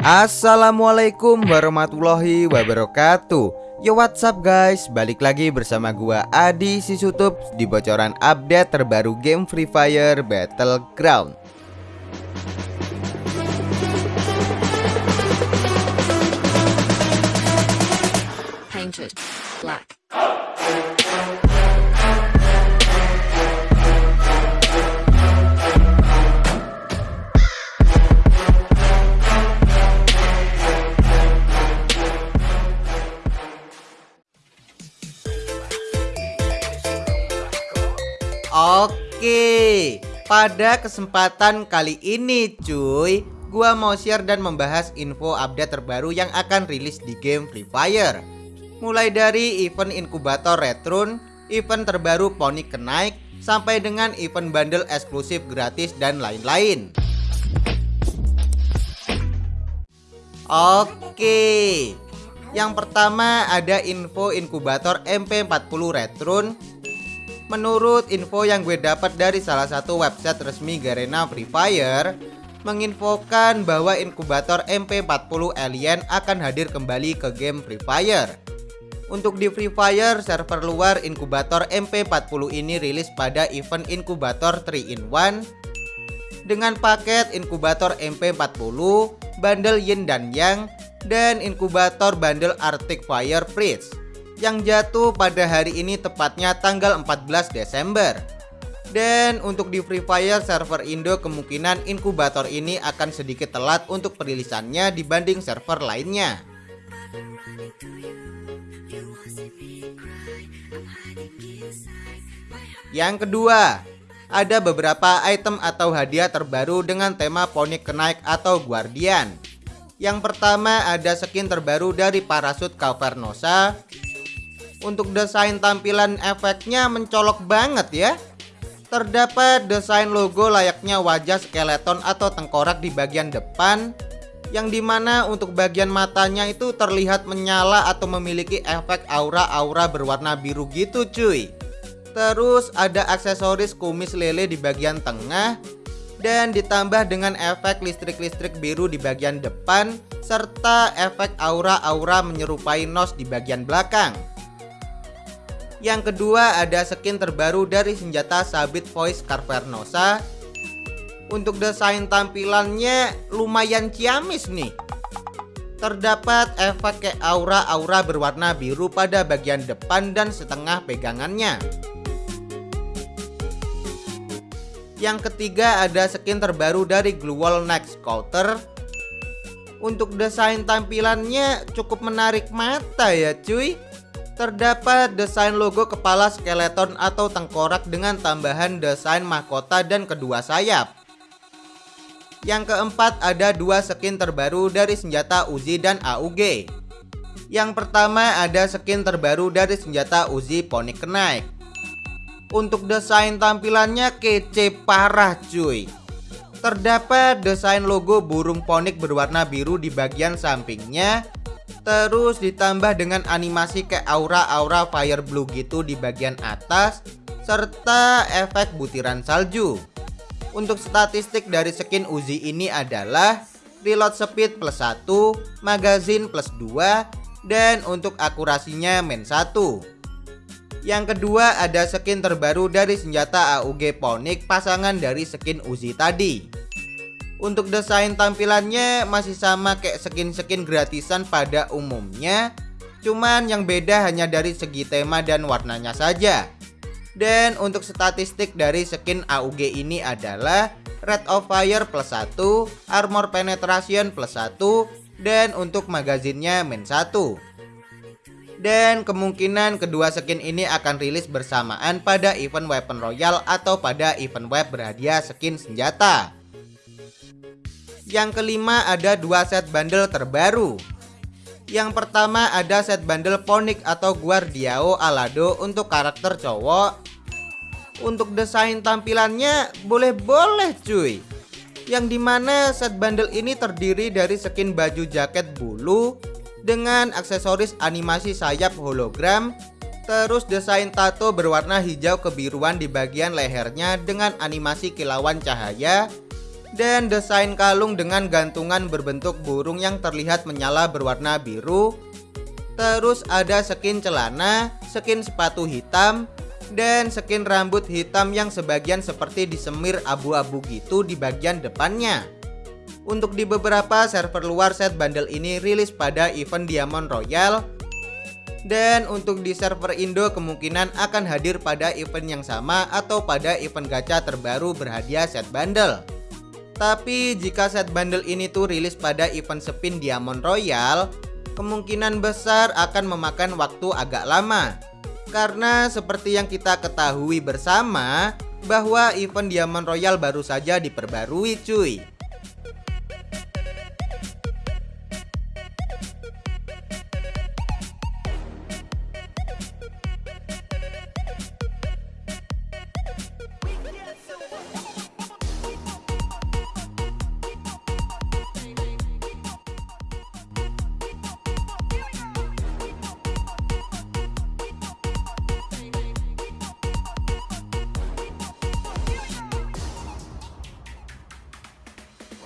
Assalamualaikum warahmatullahi wabarakatuh. Yo what's up guys? Balik lagi bersama gua Adi Sisutup Di bocoran update terbaru game Free Fire Battleground. Painted Pada kesempatan kali ini cuy. Gua mau share dan membahas info update terbaru yang akan rilis di game Free Fire. Mulai dari event inkubator Retrun Event terbaru Pony Kenaik Sampai dengan event bundle eksklusif gratis dan lain-lain. Oke Yang pertama ada info inkubator MP40 Retrun Menurut info yang gue dapat dari salah satu website resmi Garena Free Fire Menginfokan bahwa inkubator MP40 Alien akan hadir kembali ke game Free Fire. Untuk di Free Fire, server luar inkubator MP40 ini rilis pada event inkubator 3 in 1 Dengan paket inkubator MP40, bundle Yin dan Yang, dan inkubator bundle Arctic Fire Freeze yang jatuh pada hari ini tepatnya tanggal 14 Desember. Dan untuk di Free Fire server Indo kemungkinan inkubator ini akan sedikit telat untuk perilisannya dibanding server lainnya. Yang kedua, ada beberapa item atau hadiah terbaru dengan tema Pony Kenaik atau Guardian. Yang pertama ada skin terbaru dari parasut Cavernosa untuk desain tampilan efeknya mencolok banget ya Terdapat desain logo layaknya wajah skeleton atau tengkorak di bagian depan Yang di mana untuk bagian matanya itu terlihat menyala atau memiliki efek aura-aura berwarna biru gitu cuy Terus ada aksesoris kumis lele di bagian tengah dan ditambah dengan efek listrik-listrik biru di bagian depan serta efek aura-aura menyerupai nos di bagian belakang. Yang kedua ada skin terbaru dari senjata sabit voice Carvernosa. Untuk desain tampilannya lumayan ciamis nih. Terdapat efek kayak aura-aura berwarna biru pada bagian depan dan setengah pegangannya. Yang ketiga ada skin terbaru dari Glue Wall Next Scouter Untuk desain tampilannya cukup menarik mata ya cuy Terdapat desain logo kepala skeleton atau tengkorak dengan tambahan desain mahkota dan kedua sayap. Yang keempat ada dua skin terbaru dari senjata Uzi dan AUG. Yang pertama ada skin terbaru dari senjata Uzi Pony Kenaik. Untuk desain tampilannya kece parah cuy. Terdapat desain logo burung ponik berwarna biru di bagian sampingnya Terus ditambah dengan animasi kayak aura-aura fire blue gitu di bagian atas Serta efek butiran salju. Untuk statistik dari skin Uzi ini adalah Reload speed plus 1, magazine plus 2 Dan untuk akurasinya main 1 Yang kedua ada skin terbaru dari senjata AUG Ponic pasangan dari skin Uzi tadi untuk desain tampilannya masih sama kayak skin-skin gratisan pada umumnya. Cuman yang beda hanya dari segi tema dan warnanya saja. Dan untuk statistik dari skin AUG ini adalah Red of Fire plus 1 Armor Penetration plus 1 Dan untuk magazinnya min 1 dan kemungkinan kedua skin ini akan rilis bersamaan pada event Weapon Royal atau pada event web berhadiah skin senjata. Yang kelima ada dua set bundle terbaru. Yang pertama ada set bundle Ponic atau Guardiao Alado untuk karakter cowok. Untuk desain tampilannya boleh-boleh cuy. Yang di mana set bundle ini terdiri dari skin baju jaket bulu Dengan aksesoris animasi sayap hologram Terus desain tato berwarna hijau kebiruan di bagian lehernya dengan animasi kilauan cahaya dan desain kalung dengan gantungan berbentuk burung yang terlihat menyala berwarna biru. Terus ada skin celana, skin sepatu hitam, dan skin rambut hitam yang sebagian seperti disemir abu-abu gitu di bagian depannya. Untuk di beberapa server luar set bundle ini rilis pada event Diamond Royal dan untuk di server Indo kemungkinan akan hadir pada event yang sama atau pada event gacha terbaru berhadiah set bundle. Tapi jika set bundle ini tuh rilis pada event spin Diamond Royal, kemungkinan besar akan memakan waktu agak lama. Karena seperti yang kita ketahui bersama, bahwa event Diamond Royal baru saja diperbarui cuy.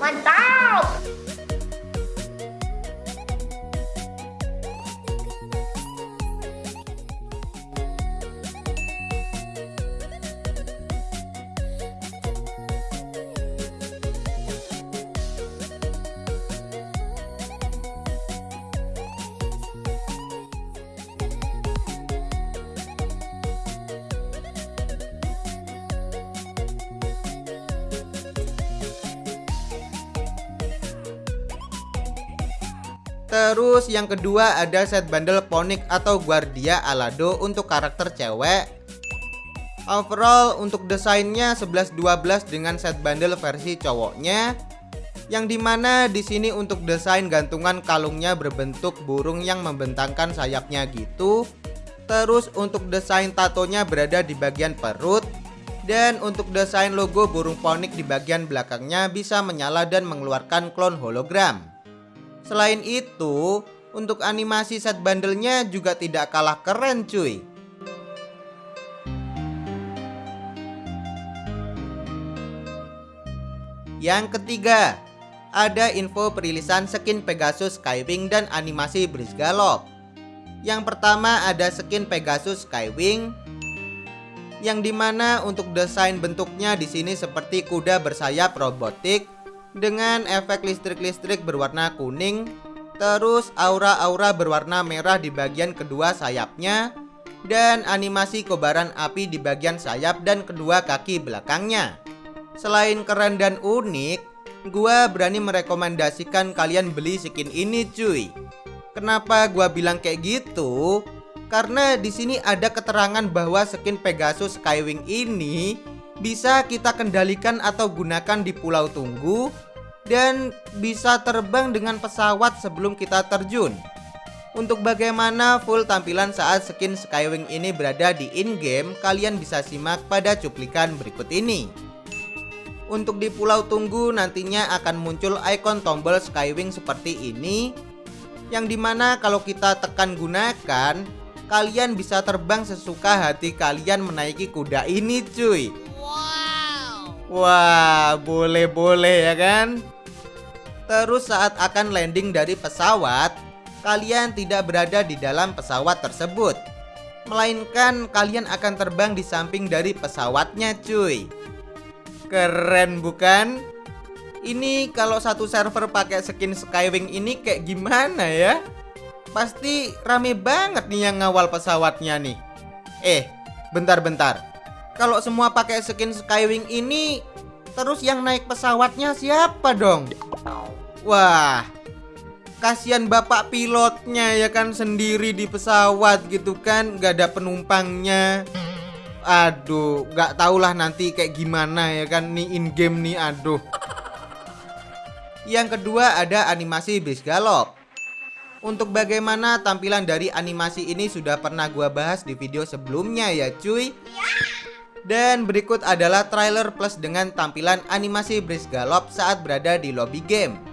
万到。Terus yang kedua ada set bundle Ponic atau Guardia Alado untuk karakter cewek. Overall untuk desainnya 11-12 dengan set bundle versi cowoknya. Yang di mana di sini untuk desain gantungan kalungnya berbentuk burung yang membentangkan sayapnya gitu. Terus untuk desain tatonya berada di bagian perut. Dan untuk desain logo burung ponik di bagian belakangnya bisa menyala dan mengeluarkan klon hologram. Selain itu, untuk animasi set bandelnya juga tidak kalah keren cuy. Yang ketiga, ada info perilisan skin Pegasus Skywing dan animasi Breeze Gallop. Yang pertama ada skin Pegasus Skywing yang di mana untuk desain bentuknya di sini seperti kuda bersayap robotik dengan efek listrik-listrik berwarna kuning, terus aura-aura berwarna merah di bagian kedua sayapnya, dan animasi kobaran api di bagian sayap dan kedua kaki belakangnya. Selain keren dan unik, gua berani merekomendasikan kalian beli skin ini cuy. Kenapa gua bilang kayak gitu? Karena di sini ada keterangan bahwa skin Pegasus Skywing ini bisa kita kendalikan atau gunakan di Pulau Tunggu dan bisa terbang dengan pesawat sebelum kita terjun. Untuk bagaimana full tampilan saat skin Skywing ini berada di in-game, kalian bisa simak pada cuplikan berikut ini. Untuk di Pulau Tunggu nantinya akan muncul ikon tombol Skywing seperti ini, yang di mana kalau kita tekan gunakan, kalian bisa terbang sesuka hati kalian menaiki kuda ini cuy. Wah, boleh-boleh ya kan? Terus saat akan landing dari pesawat, kalian tidak berada di dalam pesawat tersebut. Melainkan kalian akan terbang di samping dari pesawatnya cuy. Keren bukan? Ini kalau satu server pakai skin Skywing ini kayak gimana ya? Pasti rame banget nih yang ngawal pesawatnya nih. Eh, bentar-bentar. Kalau semua pakai skin Skywing ini, terus yang naik pesawatnya siapa dong? Wah, kasihan bapak pilotnya ya kan sendiri di pesawat gitu kan, nggak ada penumpangnya. Aduh, nggak tahulah nanti kayak gimana ya kan nih in game nih, aduh. Yang kedua ada animasi bis galop. Untuk bagaimana tampilan dari animasi ini sudah pernah gua bahas di video sebelumnya ya cuy. Dan berikut adalah trailer plus dengan tampilan animasi Breeze Gallop saat berada di lobby game.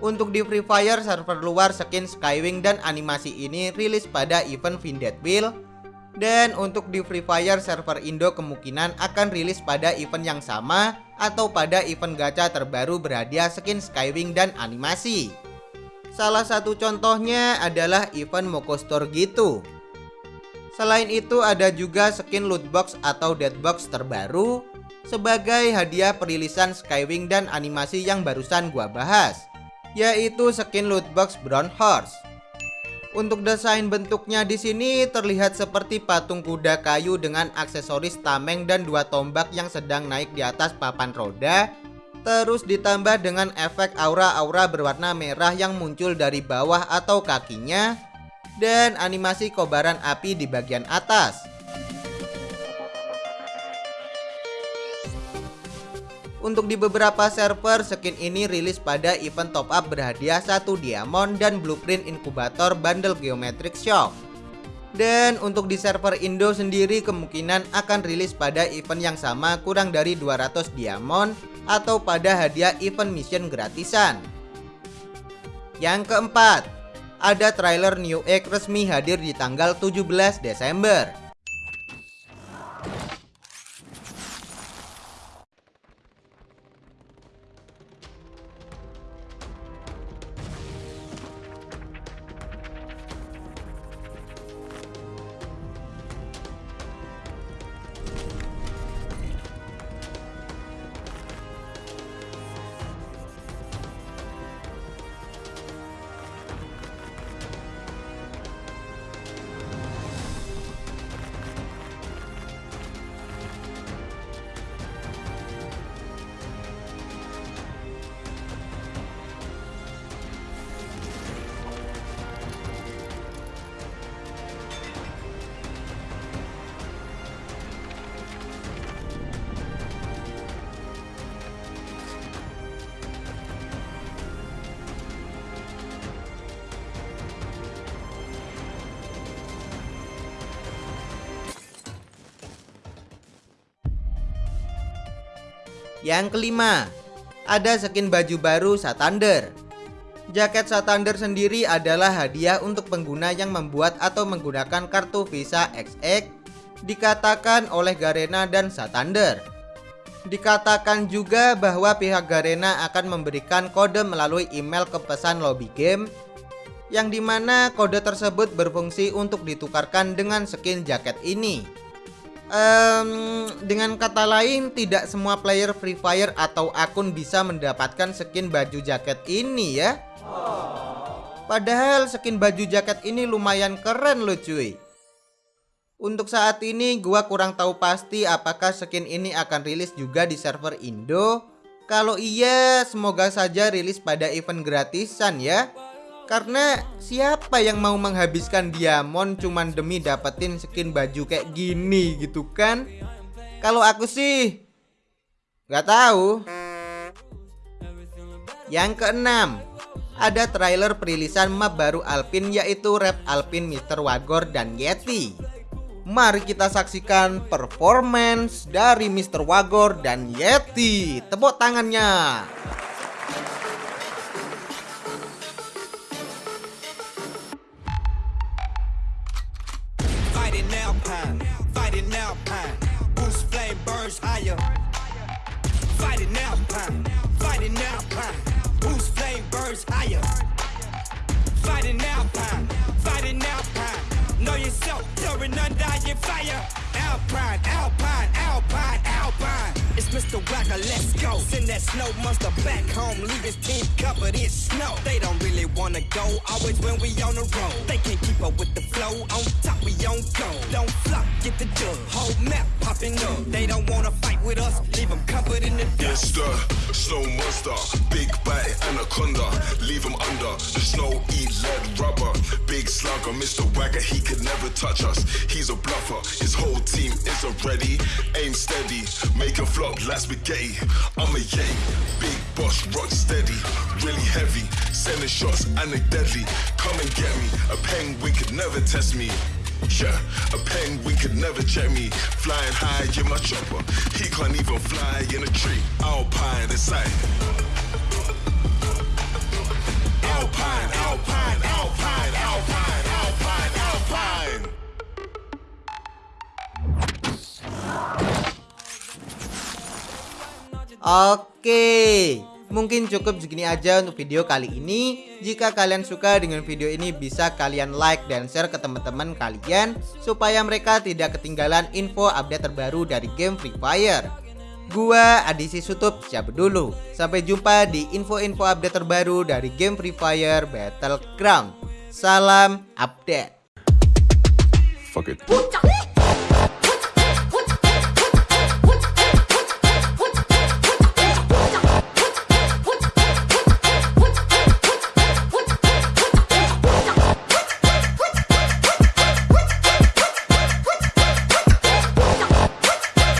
Untuk di Free Fire server luar skin Skywing dan animasi ini rilis pada event Wheel dan untuk di Free Fire server Indo kemungkinan akan rilis pada event yang sama atau pada event gacha terbaru berhadiah skin Skywing dan animasi. Salah satu contohnya adalah event Moko Store gitu. Selain itu ada juga skin loot box atau dead box terbaru sebagai hadiah perilisan Skywing dan animasi yang barusan gua bahas yaitu skin loot box Brown Horse. Untuk desain bentuknya di sini terlihat seperti patung kuda kayu dengan aksesoris tameng dan dua tombak yang sedang naik di atas papan roda. Terus ditambah dengan efek aura-aura berwarna merah yang muncul dari bawah atau kakinya dan animasi kobaran api di bagian atas. Untuk di beberapa server, skin ini rilis pada event top up berhadiah satu diamond dan blueprint inkubator bundle geometric shock. Dan untuk di server Indo sendiri kemungkinan akan rilis pada event yang sama kurang dari 200 diamond atau pada hadiah event mission gratisan. Yang keempat, ada trailer New Egg resmi hadir di tanggal 17 Desember. Yang kelima, ada skin baju baru Satander. Jaket Satander sendiri adalah hadiah untuk pengguna yang membuat atau menggunakan kartu Visa XX dikatakan oleh Garena dan Satander. Dikatakan juga bahwa pihak Garena akan memberikan kode melalui email ke pesan lobby game yang di mana kode tersebut berfungsi untuk ditukarkan dengan skin jaket ini um, dengan kata lain tidak semua player Free Fire atau akun bisa mendapatkan skin baju jaket ini ya. Padahal skin baju jaket ini lumayan keren loh cuy. Untuk saat ini gua kurang tahu pasti apakah skin ini akan rilis juga di server Indo. Kalau iya semoga saja rilis pada event gratisan ya karena siapa yang mau menghabiskan diamond cuman demi dapetin skin baju kayak gini gitu kan? Kalau aku sih nggak tahu. Yang keenam, ada trailer perilisan map baru Alpin yaitu Rap Alpin Mr. Wagor dan Yeti. Mari kita saksikan performance dari Mr. Wagor dan Yeti. Tepuk tangannya. is higher. Fight alpine, fighting alpine. Know yourself, throwing undying fire. Alpine, alpine. Mr. Wagger, let's go. Send that snow monster back home, leave his team covered in snow. They don't really wanna go, always when we on the road. They can't keep up with the flow, on top we on go. Don't flop, get the dub, whole map popping up. They don't wanna fight with us, leave them covered in the dust. It's the snow monster, big bite anaconda, leave them under. The snow eat lead rubber, big slugger, Mr. Wagger, he could never touch us. He's a bluffer, his whole team isn't ready. Aim steady, make a flop I'm a yay, big boss, rock steady, really heavy. Sending shots deadly. Come and get me, a penguin could never test me. Yeah, a penguin could never check me. Flying high in my chopper. He can't even fly in a tree. Alpine inside. Oke, mungkin cukup segini aja untuk video kali ini. Jika kalian suka dengan video ini bisa kalian like dan share ke teman-teman kalian supaya mereka tidak ketinggalan info update terbaru dari game Free Fire. Gua Adisi Sutup cabut dulu. Sampai jumpa di info-info update terbaru dari game Free Fire Battleground. Salam update. Fuck it.